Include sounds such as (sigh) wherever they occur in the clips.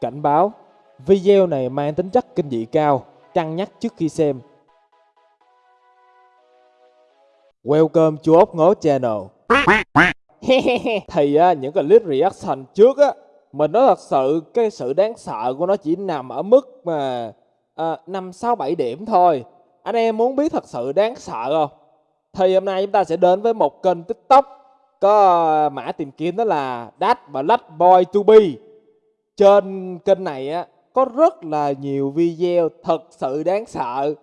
Cảnh báo, video này mang tính chất kinh dị cao, cân nhắc trước khi xem. Welcome to ốc ngố channel. (laughs) Thì á, những cái clip reaction trước á, mình nói thật sự cái sự đáng sợ của nó chỉ nằm ở mức mà à, 5, 6, 7 điểm thôi. Anh em muốn biết thật sự đáng sợ không? Thì hôm nay chúng ta sẽ đến với một kênh tiktok có à, mã tìm kiếm đó là Dad Black Boy To Be trên kênh này á, có rất là nhiều video thật sự đáng sợ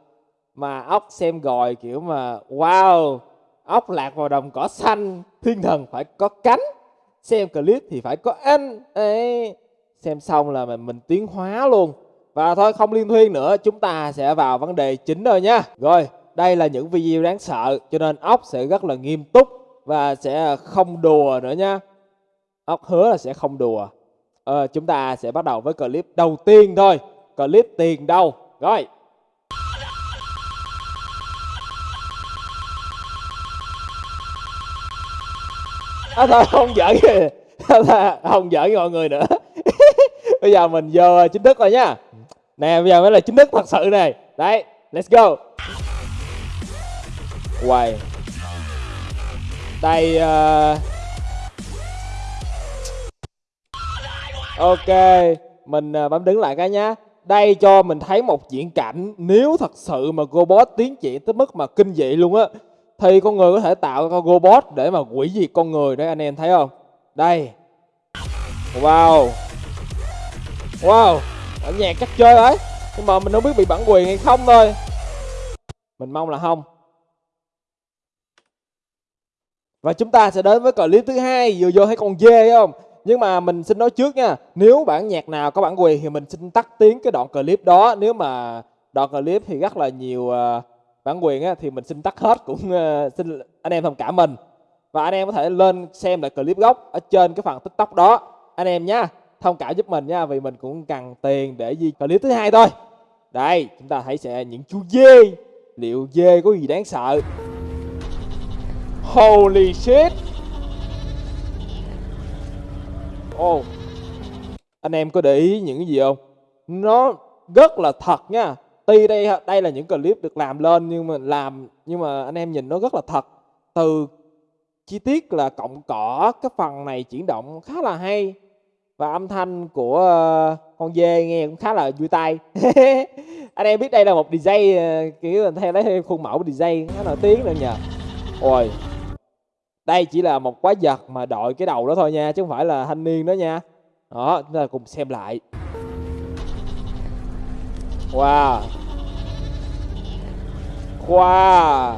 mà ốc xem rồi kiểu mà, wow, ốc lạc vào đồng cỏ xanh, thiên thần phải có cánh, xem clip thì phải có anh. Ấy xem xong là mình mình tiến hóa luôn. Và thôi, không liên thuyên nữa, chúng ta sẽ vào vấn đề chính rồi nha. Rồi, đây là những video đáng sợ, cho nên ốc sẽ rất là nghiêm túc và sẽ không đùa nữa nha. Ốc hứa là sẽ không đùa ờ, chúng ta sẽ bắt đầu với clip đầu tiên thôi. Clip tiền đâu? Rồi. À, thôi không giỡn kìa không giỡn mọi người nữa. (laughs) Bây giờ mình vô chính thức rồi nhá nè bây giờ mới là chính thức thật sự này. Đấy let's go. Quay. Đây uh... ok, mình à, bấm đứng lại cái nhá. Đây cho mình thấy một diễn cảnh, nếu thật sự mà robot tiến triển tới mức mà kinh dị luôn á, thì con người có thể tạo ra robot để mà quỷ diệt con người đấy, anh em thấy không? Đây. Wow. Wow ở nhạc chắc chơi đấy nhưng mà mình không biết bị bản quyền hay không thôi. Mình mong là không. Và chúng ta sẽ đến với clip thứ hai, vừa vô thấy con dê, thấy không? Nhưng mà mình xin nói trước nha nếu bản nhạc nào có bản quyền thì mình xin tắt tiếng cái đoạn clip đó. Nếu mà đoạn clip thì rất là nhiều ờ, bản quyền á, thì mình xin tắt hết cũng ờ, xin anh em thông cảm mình. Và anh em có thể lên xem lại clip gốc ở trên cái phần tiktok đó. Anh em nhá thông cảm giúp mình nha vì mình cũng cần tiền để di clip thứ hai thôi. Đây chúng ta hãy sẽ những chú dê. Liệu dê có gì đáng sợ? Holy shit! Ô, anh em có để ý những gì không? Nó rất là thật nha. Tuy đây đây là những clip được làm lên nhưng mà làm nhưng mà anh em nhìn nó rất là thật. Từ chi tiết là cộng cỏ cái phần này chuyển động khá là hay. Và âm thanh của ờ, con dê nghe cũng khá là vui tai. (laughs) Anh em biết đây là một DJ ờ, kiểu theo lấy khuôn mẫu DJ khá nổi tiếng nữa nhờ. Ôi đây chỉ là một quái vật mà đội cái đầu đó thôi nha, chứ không phải là thanh niên đó nha. Đó, chúng ta cùng xem lại. Wow. Wow.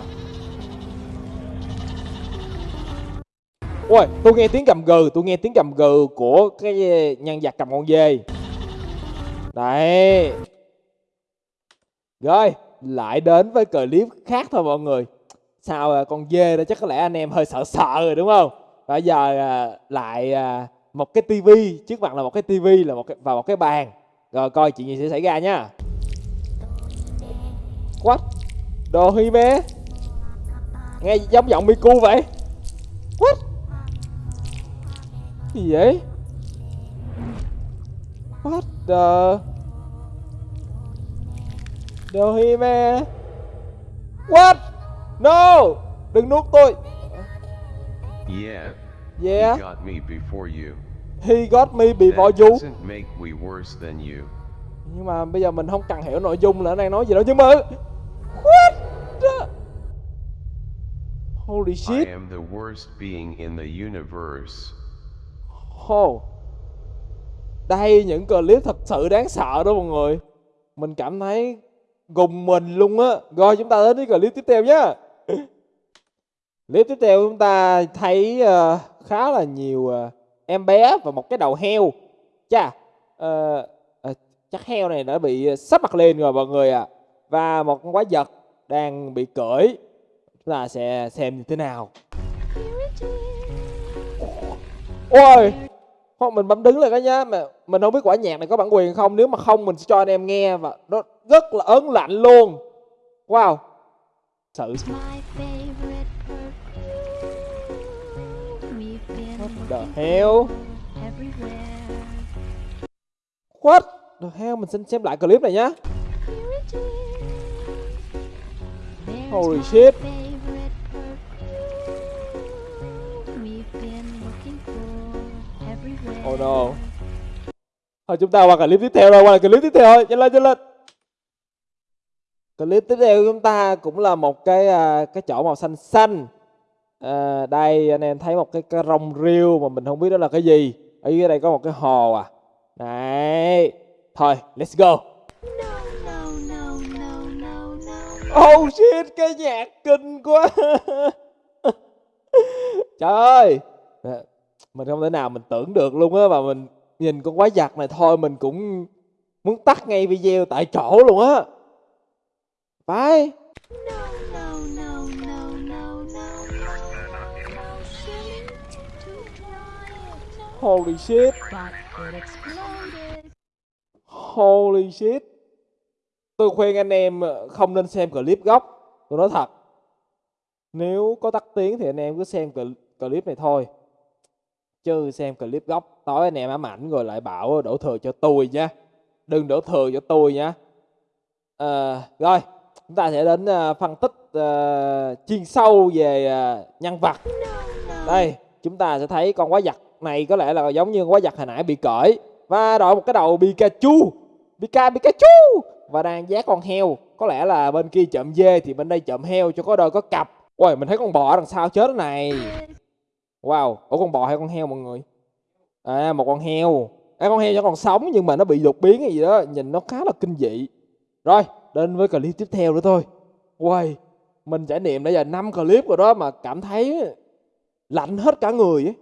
Ôi, tôi nghe tiếng cầm gừ, tôi nghe tiếng cầm gừ của cái nhân vật cầm con dê. Đấy. Rồi, lại đến với clip khác thôi mọi người sao à, con dê đó chắc có lẽ anh em hơi sợ sợ rồi, đúng không? Bây giờ à, lại à, một cái tivi, trước mặt là một cái tivi, là một cái, và một cái bàn. Rồi coi chuyện gì sẽ xảy ra nhá what đồ hi mê nghe giống giọng miku vậy. What gì vậy? What the ờ, đồ hi mê what no đừng nuốt tôi Yeah. yeah He got me before you. he got me before That you doesn't make we worse than you. nhưng mà bây giờ mình không cần hiểu nội dung là nó đang nói gì đâu nhưng mà what the... holy I shit am the worst being in the universe. oh. đây những clip thật sự đáng sợ đó mọi người mình cảm thấy gùng mình luôn á rồi chúng ta đến với clip tiếp theo nhá (laughs) clip tiếp theo chúng ta thấy uh, khá là nhiều uh, em bé và một cái đầu heo. Chà uh, uh, chắc heo này đã bị sắp mặt lên rồi mọi người ạ. À. và một con quái vật đang bị cưỡi chúng ta sẽ xem như thế nào. Ôi không mình bấm đứng lại cái nhá. Mà mình không biết quả nhạc này có bản quyền không. Nếu mà không mình sẽ cho anh em nghe và nó rất là ớn lạnh luôn. Wow been the hell. What? Được hell, mình xin xem lại clip này nhá. Holy shit. Oh no. Thôi chúng ta qua clip tiếp theo rồi, qua clip tiếp theo thôi, nhanh lên nhanh lên. Clip tiếp theo của chúng ta cũng là một cái à, cái chỗ màu xanh xanh. À, đây anh em thấy một cái, cái rong rêu mà mình không biết đó là cái gì. Ở dưới đây có một cái hồ à. Đấy. Thôi, let's go. Oh shit, cái nhạc kinh quá. (laughs) Trời ơi. Ờ, mình không thể nào mình tưởng được luôn á và mình nhìn con quái vật này thôi mình cũng muốn tắt ngay video tại chỗ luôn á. Bye. Holy shit. Holy shit. Tôi khuyên anh em ờ, không nên xem clip gốc. Tôi nói thật. Nếu có tắt tiếng thì anh em cứ xem clip này thôi. Chứ xem clip gốc tối anh em ám ảnh rồi lại bảo đổ thừa cho tôi nha. Đừng đổ thừa cho tôi nha. À, rồi, chúng ta sẽ đến ờ, phân tích ờ, chuyên sâu về ờ, nhân vật. Đây, chúng ta sẽ thấy con quái vật này có lẽ là giống như con quái vật hồi nãy bị cởi và đội một cái đầu Pikachu, Pika Pikachu và đang giác con heo. Có lẽ là bên kia chậm dê thì bên đây chậm heo cho có đôi có cặp. Ôi, mình thấy con bò ở đằng sau chết này. Wow, ủa con bò hay con heo mọi người? À, một con heo. À, con heo cho còn sống nhưng mà nó bị đột biến hay gì đó, nhìn nó khá là kinh dị. Rồi, đến với clip tiếp theo nữa thôi. Quay mình trải nghiệm đã giờ 5 clip rồi đó mà cảm thấy lạnh hết cả người ấy.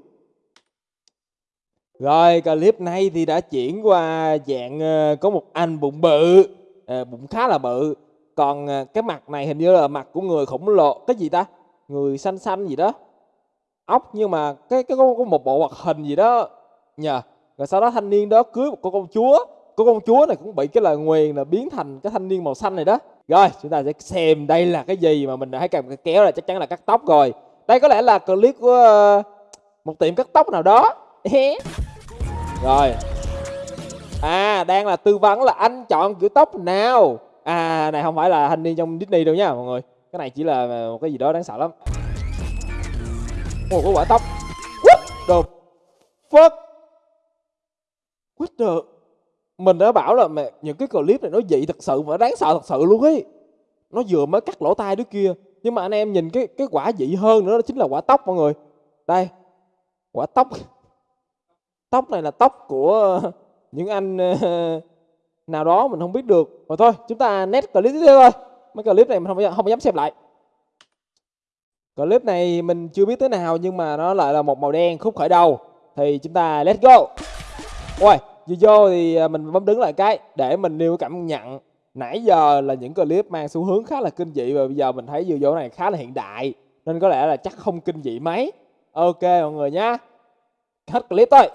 Rồi clip này thì đã chuyển qua dạng ờ, có một anh bụng bự, à, bụng khá là bự. Còn ờ, cái mặt này hình như là mặt của người khổng lồ, cái gì ta? Người xanh xanh gì đó. Ốc nhưng mà cái cái có, có một bộ hoạt hình gì đó nhờ. Rồi sau đó thanh niên đó cưới một cô công chúa của công chúa này cũng bị cái lời nguyền là biến thành cái thanh niên màu xanh này đó. Rồi chúng ta sẽ xem đây là cái gì mà mình đã thấy cầm cái kéo là chắc chắn là cắt tóc rồi. Đây có lẽ là clip của ờ, một tiệm cắt tóc nào đó. Rồi. À, đang là tư vấn là anh chọn kiểu tóc nào. À, này không phải là thanh niên trong Disney đâu nha mọi người. Cái này chỉ là một cái gì đó đáng sợ lắm. một có quả tóc. What the fuck? What the... Mình đã bảo là mẹ, những cái clip này nó dị thật sự và đáng sợ thật sự luôn ấy. Nó vừa mới cắt lỗ tai đứa kia. Nhưng mà anh em nhìn cái cái quả dị hơn nữa đó chính là quả tóc mọi người. Đây. Quả tóc tóc này là tóc của (laughs) những anh ờ, nào đó mình không biết được rồi thôi chúng ta nét clip tiếp theo thôi mấy clip này mình không không dám xem lại clip này mình chưa biết thế nào nhưng mà nó lại là một màu đen khúc khởi đầu thì chúng ta let's go ôi vừa vô thì à, mình bấm đứng lại cái để mình nêu cảm nhận. Nãy giờ là những clip mang xu hướng khá là kinh dị và bây giờ mình thấy vừa vô này khá là hiện đại nên có lẽ là chắc không kinh dị mấy. Ok mọi người nhá. Hết clip thôi.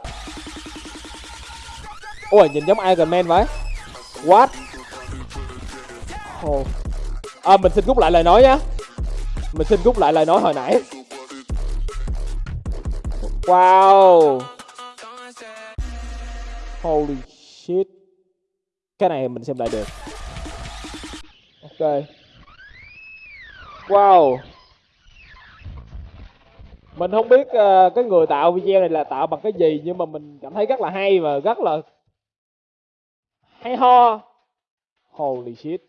Ôi nhìn giống Iron Man vậy. What? Oh. à, mình xin rút lại lời nói nhá. Mình xin rút lại lời nói hồi nãy. Wow holy shit. Cái này mình xem lại được. Ok. Wow. Mình không biết uh, cái người tạo video này là tạo bằng cái gì nhưng mà mình cảm thấy rất là hay và rất là hay ho. Holy shit.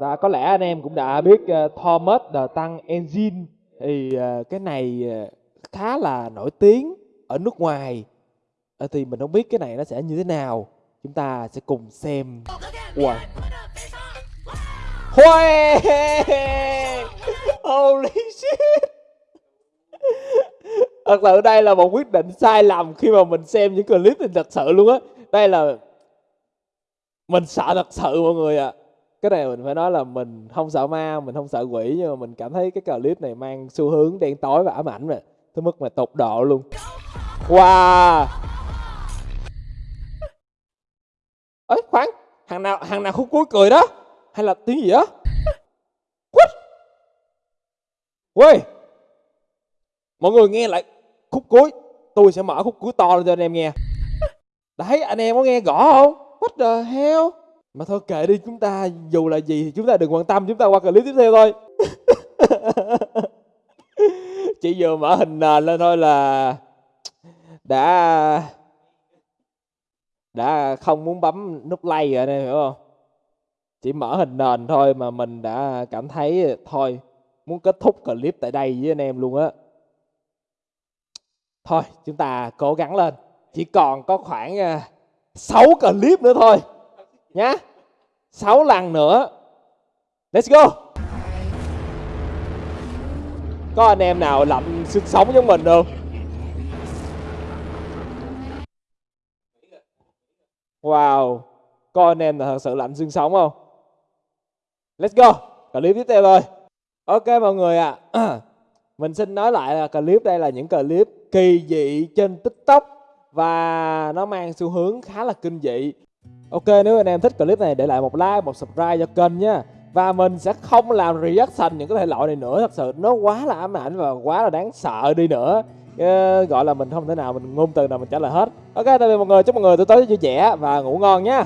Và có lẽ anh em cũng đã biết uh, Thomas the Tank Engine. Thì uh, cái này uh, khá là nổi tiếng ở nước ngoài à, thì mình không biết cái này nó sẽ như thế nào chúng ta sẽ cùng xem wow Huê! (laughs) Holy shit! (laughs) Thật sự đây là một quyết định sai lầm khi mà mình xem những clip thì thật sự luôn á. Đây là mình sợ thật sự mọi người ạ. Cái này mình phải nói là mình không sợ ma, mình không sợ quỷ nhưng mà mình cảm thấy cái clip này mang xu hướng đen tối và ám ảnh rồi. Tới mức mà tột độ luôn. Wow! Ấy khoan, hàng nào hàng nào khúc cuối cười đó? Hay là tiếng gì đó? quýt quê Mọi người nghe lại khúc cuối. Tôi sẽ mở khúc cuối to lên cho anh em nghe. Đấy, anh em có nghe rõ không? What the hell? Mà thôi kệ đi, chúng ta dù là gì thì chúng ta đừng quan tâm, chúng ta qua clip tiếp theo thôi. (laughs) Chỉ vừa mở hình nền lên thôi là đã đã không muốn bấm nút like rồi anh hiểu không? Chỉ mở hình nền thôi mà mình đã cảm thấy thôi, muốn kết thúc clip tại đây với anh em luôn á. Thôi, chúng ta cố gắng lên. Chỉ còn có khoảng à, 6 clip nữa thôi. Nhá. 6 lần nữa. Let's go. Có anh em nào lạnh sinh sống giống mình không? Wow. Có anh em là thật sự lạnh xương sống không? Let's go. Clip tiếp theo thôi. Ok mọi người ạ. À. (clears throat) Mình xin nói lại là clip đây là những clip kỳ dị trên TikTok và nó mang xu hướng khá là kinh dị. Ok nếu anh em thích clip này để lại một like, một subscribe cho kênh nha. Và mình sẽ không làm reaction những cái thể loại này nữa Thật sự nó quá là ám ảnh và quá là đáng sợ đi nữa Gọi là mình không thể nào mình ngôn từ nào mình trả lời hết. Ok tạm biệt mọi người, chúc mọi người tối tối vui vẻ và ngủ ngon nha.